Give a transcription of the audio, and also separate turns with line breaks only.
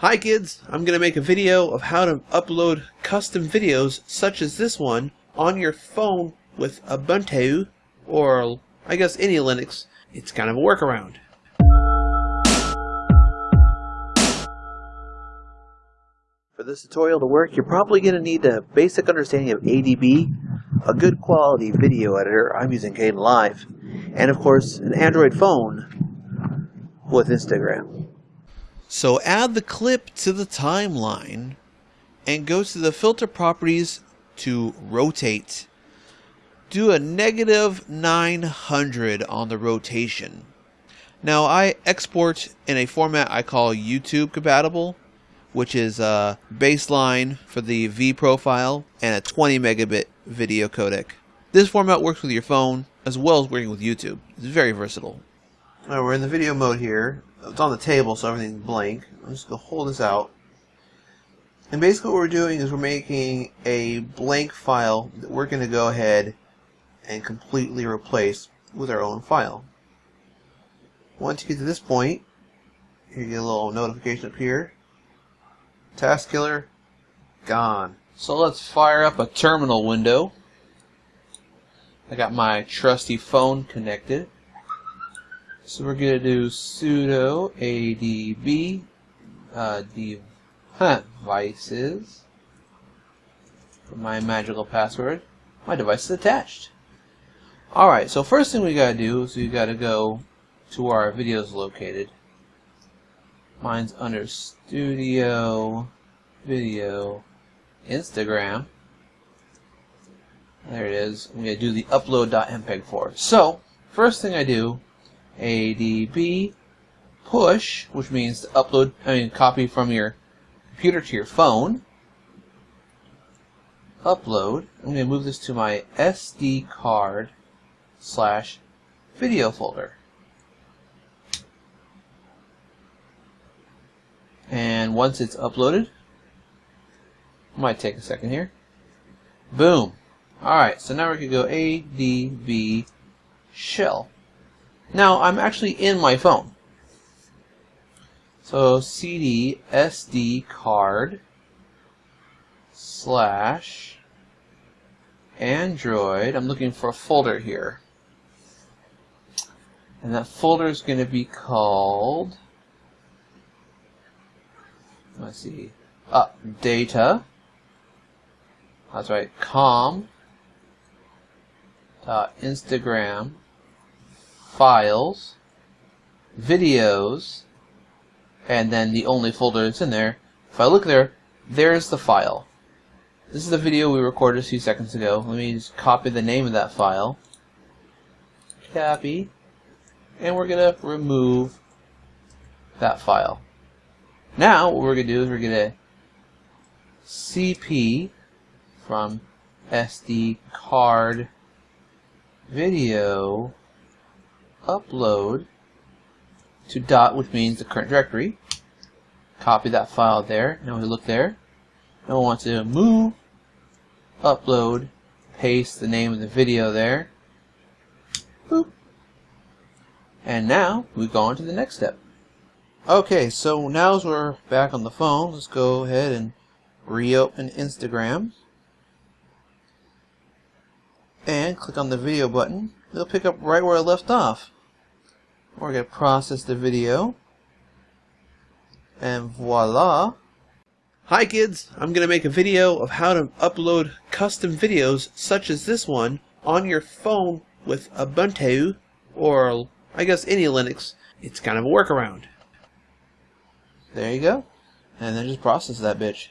Hi kids, I'm going to make a video of how to upload custom videos such as this one on your phone with Ubuntu or I guess any Linux. It's kind of a workaround. For this tutorial to work, you're probably going to need a basic understanding of ADB, a good quality video editor, I'm using Kdenlive, and of course an Android phone with Instagram. So add the clip to the timeline and go to the filter properties to rotate. Do a negative 900 on the rotation. Now I export in a format I call YouTube compatible, which is a baseline for the V profile and a 20 megabit video codec. This format works with your phone as well as working with YouTube. It's very versatile. We're in the video mode here. It's on the table, so everything's blank. I'm just going to hold this out. And basically what we're doing is we're making a blank file that we're going to go ahead and completely replace with our own file. Once you get to this point, you get a little notification up here. Task killer, gone. So let's fire up a terminal window. I got my trusty phone connected. So we're going to do sudo adb uh, devices for my magical password. My device is attached. Alright, so first thing we got to do is we got to go to where our video is located. Mine's under Studio, Video, Instagram. There it is. I'm going to do the upload.mpeg4. So, first thing I do adb push, which means to upload, I mean, copy from your computer to your phone. Upload. I'm going to move this to my SD card slash video folder. And once it's uploaded, might take a second here. Boom. Alright, so now we can go ADB shell. Now, I'm actually in my phone. So, CD SD card slash Android. I'm looking for a folder here. And that folder is going to be called, let's see, uh, data. That's right, com. Uh, Instagram files, videos, and then the only folder that's in there. If I look there, there's the file. This is the video we recorded a few seconds ago. Let me just copy the name of that file. Copy. And we're going to remove that file. Now, what we're going to do is we're going to CP from SD card video upload to dot, which means the current directory. Copy that file there. Now we look there. Now we want to move, upload, paste the name of the video there. Boop. And now we go on to the next step. Okay, so now as we're back on the phone, let's go ahead and reopen Instagram. And click on the video button. It'll pick up right where I left off. We're going to process the video. And voila. Hi kids, I'm going to make a video of how to upload custom videos such as this one on your phone with Ubuntu or I guess any Linux. It's kind of a workaround. There you go. And then just process that bitch.